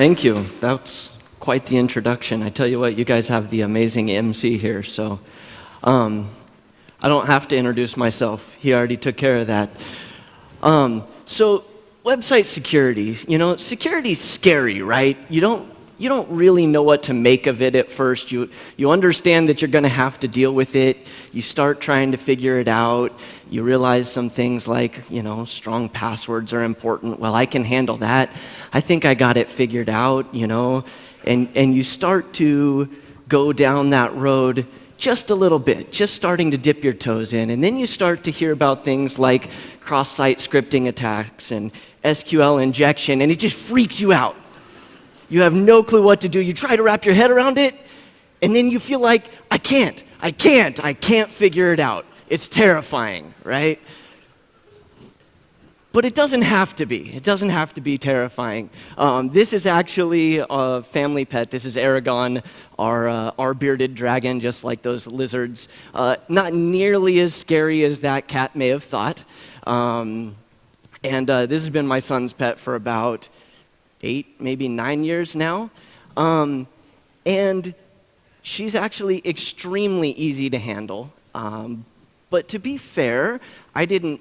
Thank you. That's quite the introduction. I tell you what, you guys have the amazing MC here, so um, I don't have to introduce myself. He already took care of that. Um, so, website security, you know, security's scary, right? You don't you don't really know what to make of it at first. You, you understand that you're going to have to deal with it. You start trying to figure it out. You realize some things like, you know, strong passwords are important. Well, I can handle that. I think I got it figured out, you know. And, and you start to go down that road just a little bit, just starting to dip your toes in. And then you start to hear about things like cross site scripting attacks and SQL injection, and it just freaks you out. You have no clue what to do. You try to wrap your head around it, and then you feel like, I can't, I can't, I can't figure it out. It's terrifying, right? But it doesn't have to be. It doesn't have to be terrifying. Um, this is actually a family pet. This is Aragon, our, uh, our bearded dragon, just like those lizards. Uh, not nearly as scary as that cat may have thought. Um, and uh, this has been my son's pet for about eight, maybe nine years now. Um, and she's actually extremely easy to handle. Um, but to be fair, I didn't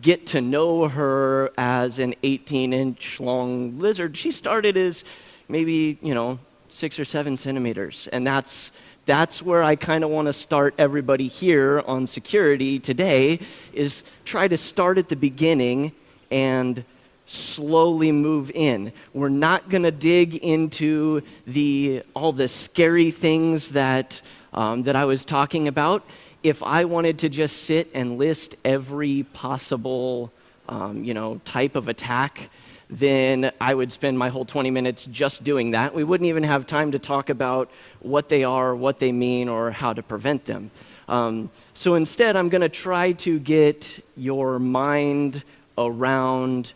get to know her as an 18 inch long lizard. She started as maybe, you know, six or seven centimeters. And that's, that's where I kind of want to start everybody here on security today is try to start at the beginning and slowly move in. We're not going to dig into the, all the scary things that, um, that I was talking about. If I wanted to just sit and list every possible um, you know, type of attack, then I would spend my whole 20 minutes just doing that. We wouldn't even have time to talk about what they are, what they mean, or how to prevent them. Um, so instead, I'm going to try to get your mind around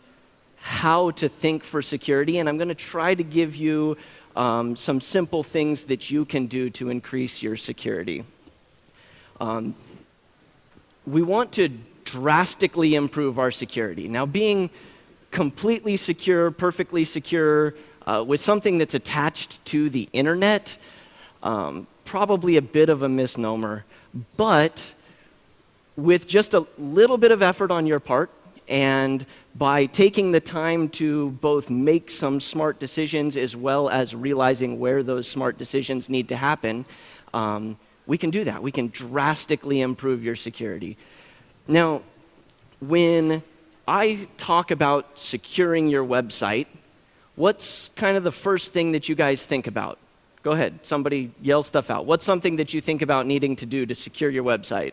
how to think for security, and I'm going to try to give you um, some simple things that you can do to increase your security. Um, we want to drastically improve our security. Now, being completely secure, perfectly secure, uh, with something that's attached to the internet, um, probably a bit of a misnomer. But with just a little bit of effort on your part, and by taking the time to both make some smart decisions as well as realizing where those smart decisions need to happen, um, we can do that. We can drastically improve your security. Now, when I talk about securing your website, what's kind of the first thing that you guys think about? Go ahead, somebody yell stuff out. What's something that you think about needing to do to secure your website?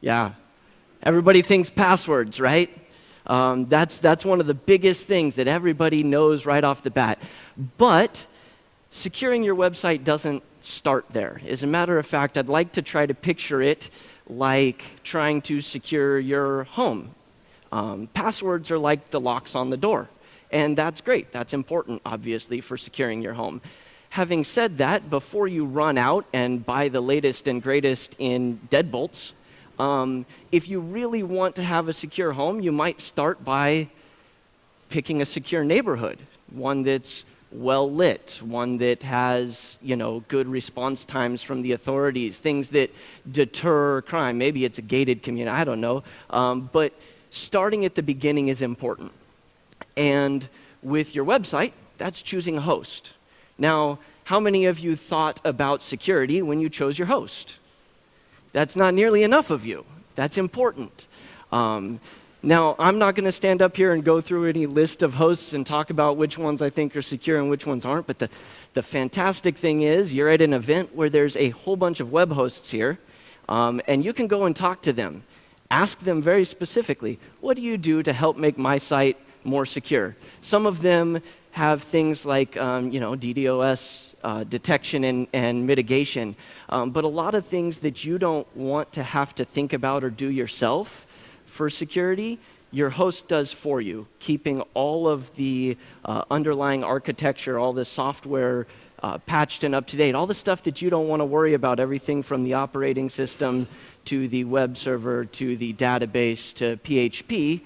Yeah, Everybody thinks passwords, right? Um, that's, that's one of the biggest things that everybody knows right off the bat. But securing your website doesn't start there. As a matter of fact, I'd like to try to picture it like trying to secure your home. Um, passwords are like the locks on the door. And that's great. That's important, obviously, for securing your home. Having said that, before you run out and buy the latest and greatest in deadbolts, um, if you really want to have a secure home, you might start by picking a secure neighborhood, one that's well lit, one that has, you know, good response times from the authorities, things that deter crime. Maybe it's a gated community, I don't know. Um, but starting at the beginning is important. And with your website, that's choosing a host. Now, how many of you thought about security when you chose your host? That's not nearly enough of you. That's important. Um, now, I'm not going to stand up here and go through any list of hosts and talk about which ones I think are secure and which ones aren't, but the, the fantastic thing is you're at an event where there's a whole bunch of web hosts here, um, and you can go and talk to them. Ask them very specifically, what do you do to help make my site more secure? Some of them have things like, um, you know, DDoS uh, detection and, and mitigation. Um, but a lot of things that you don't want to have to think about or do yourself for security, your host does for you, keeping all of the uh, underlying architecture, all the software uh, patched and up to date, all the stuff that you don't want to worry about, everything from the operating system to the web server to the database to PHP,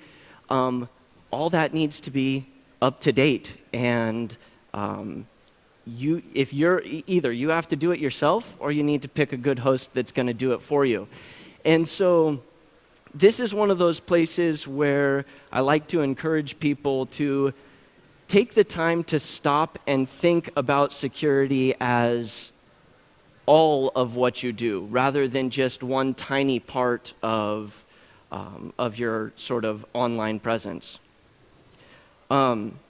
um, all that needs to be up to date. And um, you, if you're either you have to do it yourself or you need to pick a good host that's going to do it for you. And so this is one of those places where I like to encourage people to take the time to stop and think about security as all of what you do rather than just one tiny part of, um, of your sort of online presence. Um,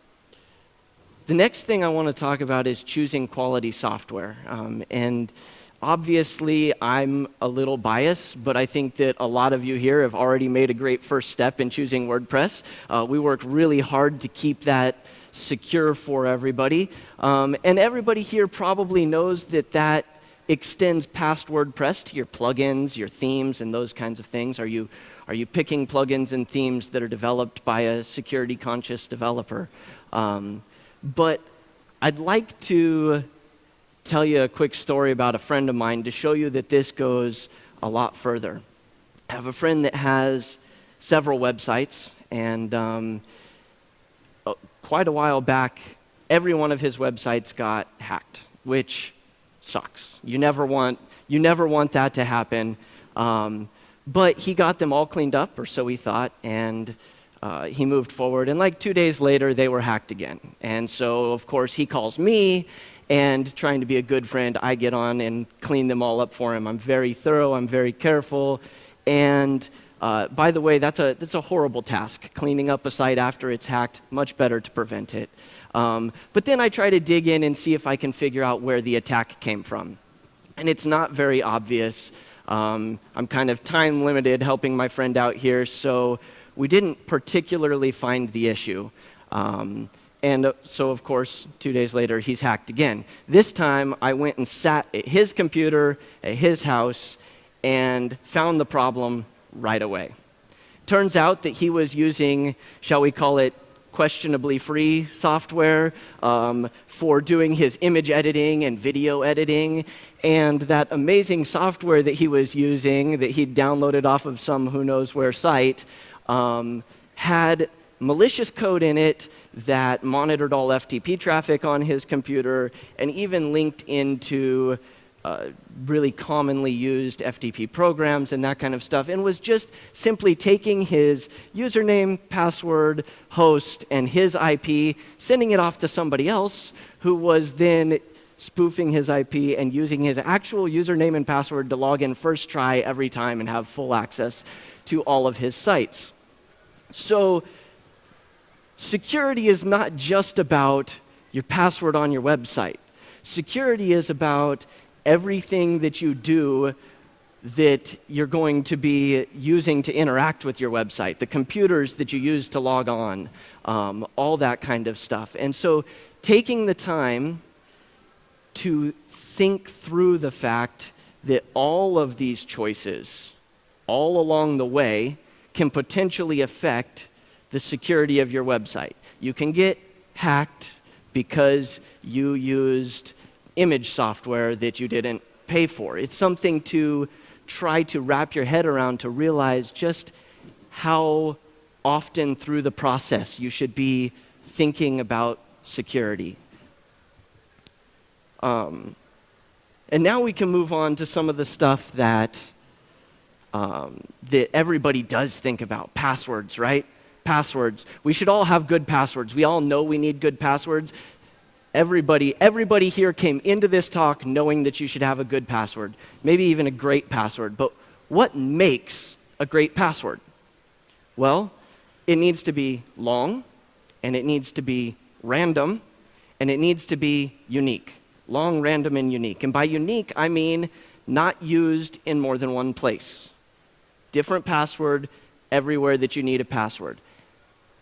the next thing I want to talk about is choosing quality software. Um, and obviously, I'm a little biased, but I think that a lot of you here have already made a great first step in choosing WordPress. Uh, we worked really hard to keep that secure for everybody. Um, and everybody here probably knows that that extends past WordPress to your plugins, your themes, and those kinds of things. Are you, are you picking plugins and themes that are developed by a security conscious developer? Um, but I'd like to tell you a quick story about a friend of mine to show you that this goes a lot further. I have a friend that has several websites, and um, uh, quite a while back, every one of his websites got hacked, which sucks. You never want, you never want that to happen. Um, but he got them all cleaned up, or so he thought, and uh, he moved forward. And like two days later, they were hacked again. And so, of course, he calls me, and trying to be a good friend, I get on and clean them all up for him. I'm very thorough, I'm very careful, and uh, by the way, that's a, that's a horrible task. Cleaning up a site after it's hacked, much better to prevent it. Um, but then I try to dig in and see if I can figure out where the attack came from. And it's not very obvious. Um, I'm kind of time limited helping my friend out here, so we didn't particularly find the issue. Um, and uh, so, of course, two days later, he's hacked again. This time, I went and sat at his computer at his house and found the problem right away. Turns out that he was using, shall we call it, questionably free software um, for doing his image editing and video editing. And that amazing software that he was using, that he'd downloaded off of some who knows where site, um, had malicious code in it that monitored all FTP traffic on his computer and even linked into uh, really commonly used FTP programs and that kind of stuff, and was just simply taking his username, password, host, and his IP, sending it off to somebody else who was then spoofing his IP and using his actual username and password to log in first try every time and have full access to all of his sites. So, security is not just about your password on your website. Security is about everything that you do that you're going to be using to interact with your website, the computers that you use to log on, um, all that kind of stuff. And so taking the time to think through the fact that all of these choices, all along the way, can potentially affect the security of your website. You can get hacked because you used image software that you didn't pay for. It's something to try to wrap your head around to realize just how often through the process you should be thinking about security. Um, and now we can move on to some of the stuff that, um, that everybody does think about passwords, right? Passwords. We should all have good passwords. We all know we need good passwords. Everybody, everybody here came into this talk knowing that you should have a good password, maybe even a great password. But what makes a great password? Well, it needs to be long, and it needs to be random, and it needs to be unique. Long, random, and unique. And by unique, I mean not used in more than one place. Different password everywhere that you need a password.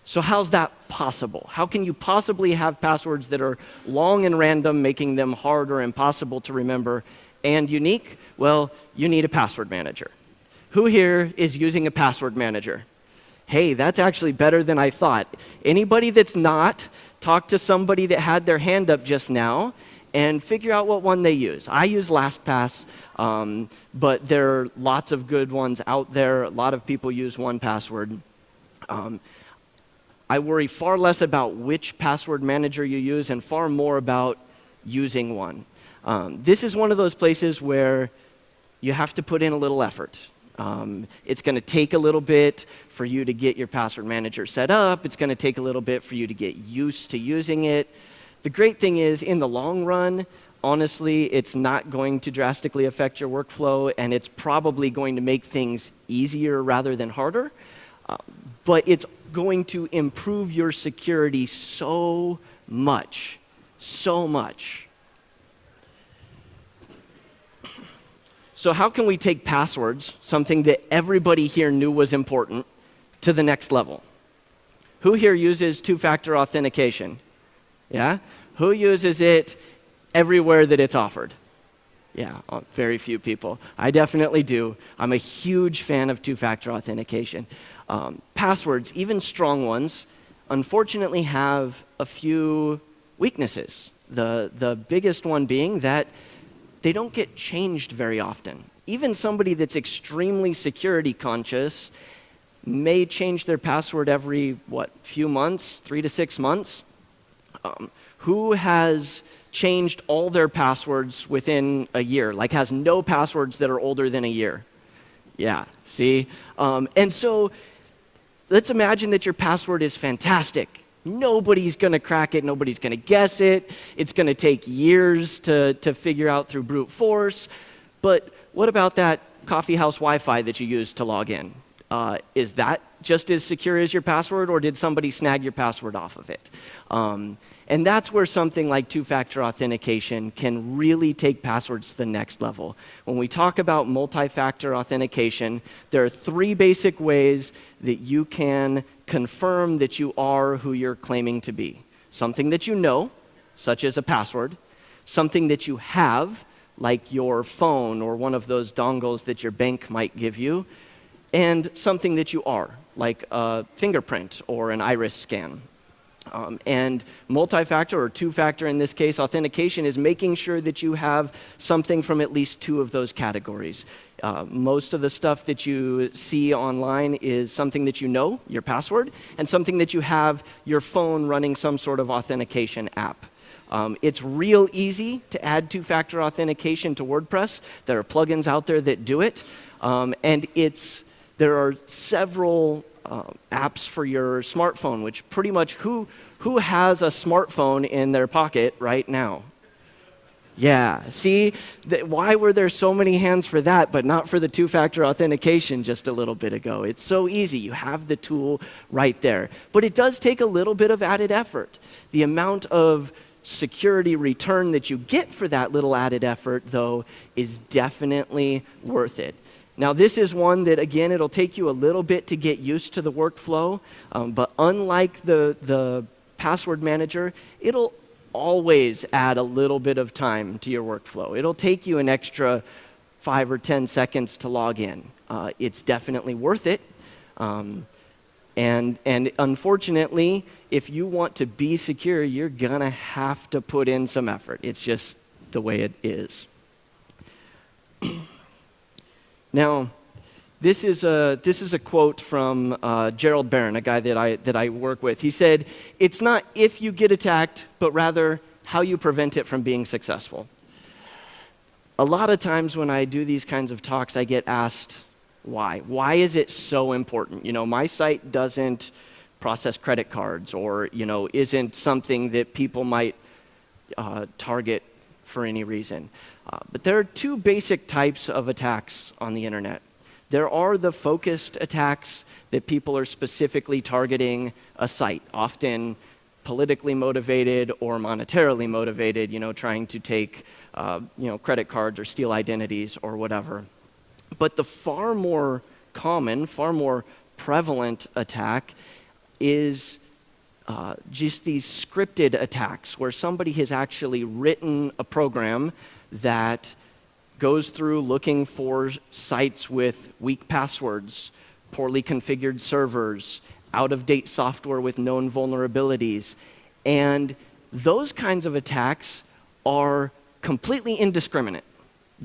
So, how's that possible? How can you possibly have passwords that are long and random, making them hard or impossible to remember, and unique? Well, you need a password manager. Who here is using a password manager? Hey, that's actually better than I thought. Anybody that's not, talk to somebody that had their hand up just now and figure out what one they use. I use LastPass, um, but there are lots of good ones out there. A lot of people use 1Password. Um, I worry far less about which password manager you use and far more about using one. Um, this is one of those places where you have to put in a little effort. Um, it's going to take a little bit for you to get your password manager set up. It's going to take a little bit for you to get used to using it. The great thing is, in the long run, honestly, it's not going to drastically affect your workflow, and it's probably going to make things easier rather than harder. Uh, but it's going to improve your security so much, so much. So, how can we take passwords, something that everybody here knew was important, to the next level? Who here uses two factor authentication? Yeah? Who uses it everywhere that it's offered? Yeah, uh, very few people. I definitely do. I'm a huge fan of two factor authentication. Um, passwords, even strong ones, unfortunately have a few weaknesses. The, the biggest one being that they don't get changed very often. Even somebody that's extremely security conscious may change their password every, what, few months, three to six months. Um, who has changed all their passwords within a year, like has no passwords that are older than a year? Yeah, see? Um, and so let's imagine that your password is fantastic Nobody's going to crack it. Nobody's going to guess it. It's going to take years to, to figure out through brute force. But what about that coffee house Wi Fi that you use to log in? Uh, is that just as secure as your password, or did somebody snag your password off of it? Um, and that's where something like two factor authentication can really take passwords to the next level. When we talk about multi factor authentication, there are three basic ways that you can confirm that you are who you're claiming to be something that you know, such as a password, something that you have, like your phone or one of those dongles that your bank might give you, and something that you are, like a fingerprint or an iris scan. Um, and multi-factor or two-factor in this case authentication is making sure that you have something from at least two of those categories. Uh, most of the stuff that you see online is something that you know, your password, and something that you have your phone running some sort of authentication app. Um, it's real easy to add two-factor authentication to WordPress. There are plugins out there that do it, um, and it's there are several uh, apps for your smartphone, which pretty much who, who has a smartphone in their pocket right now? Yeah, see, why were there so many hands for that, but not for the two factor authentication just a little bit ago? It's so easy. You have the tool right there. But it does take a little bit of added effort. The amount of security return that you get for that little added effort, though, is definitely worth it. Now, this is one that, again, it'll take you a little bit to get used to the workflow, um, but unlike the, the password manager, it'll always add a little bit of time to your workflow. It'll take you an extra five or 10 seconds to log in. Uh, it's definitely worth it. Um, and, and unfortunately, if you want to be secure, you're going to have to put in some effort. It's just the way it is. Now, this is a, this is a quote from uh, Gerald Barron, a guy that I, that I work with. He said, It's not if you get attacked, but rather how you prevent it from being successful. A lot of times when I do these kinds of talks, I get asked, why? Why is it so important? You know, my site doesn't process credit cards or, you know, isn't something that people might uh, target for any reason. Uh, but there are two basic types of attacks on the internet. There are the focused attacks that people are specifically targeting a site, often politically motivated or monetarily motivated, you know, trying to take, uh, you know, credit cards or steal identities or whatever. But the far more common, far more prevalent attack is uh, just these scripted attacks where somebody has actually written a program that goes through looking for sites with weak passwords, poorly configured servers, out of date software with known vulnerabilities. And those kinds of attacks are completely indiscriminate.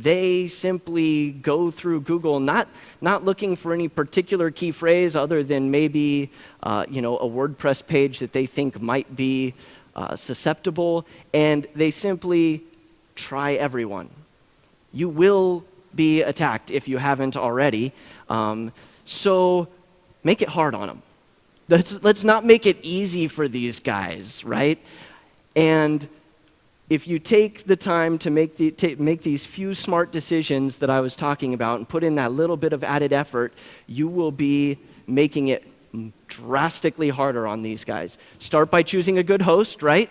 They simply go through Google, not, not looking for any particular key phrase other than maybe uh, you know, a WordPress page that they think might be uh, susceptible, and they simply try everyone. You will be attacked if you haven't already. Um, so make it hard on them. Let's, let's not make it easy for these guys, right? And if you take the time to make, the, make these few smart decisions that I was talking about and put in that little bit of added effort, you will be making it drastically harder on these guys. Start by choosing a good host, right?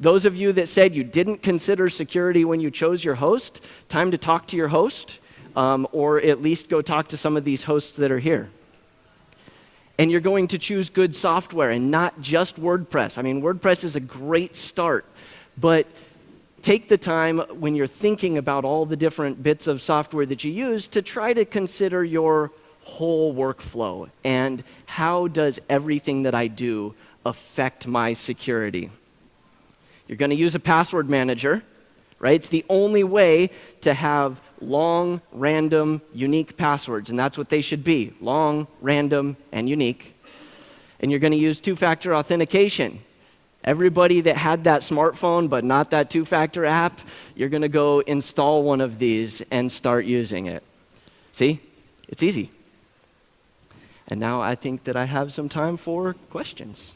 Those of you that said you didn't consider security when you chose your host, time to talk to your host, um, or at least go talk to some of these hosts that are here and you're going to choose good software and not just WordPress. I mean, WordPress is a great start, but take the time when you're thinking about all the different bits of software that you use to try to consider your whole workflow and how does everything that I do affect my security. You're going to use a password manager, right? It's the only way to have long, random, unique passwords, and that's what they should be long, random, and unique. And you're going to use two factor authentication. Everybody that had that smartphone but not that two factor app, you're going to go install one of these and start using it. See? It's easy. And now I think that I have some time for questions.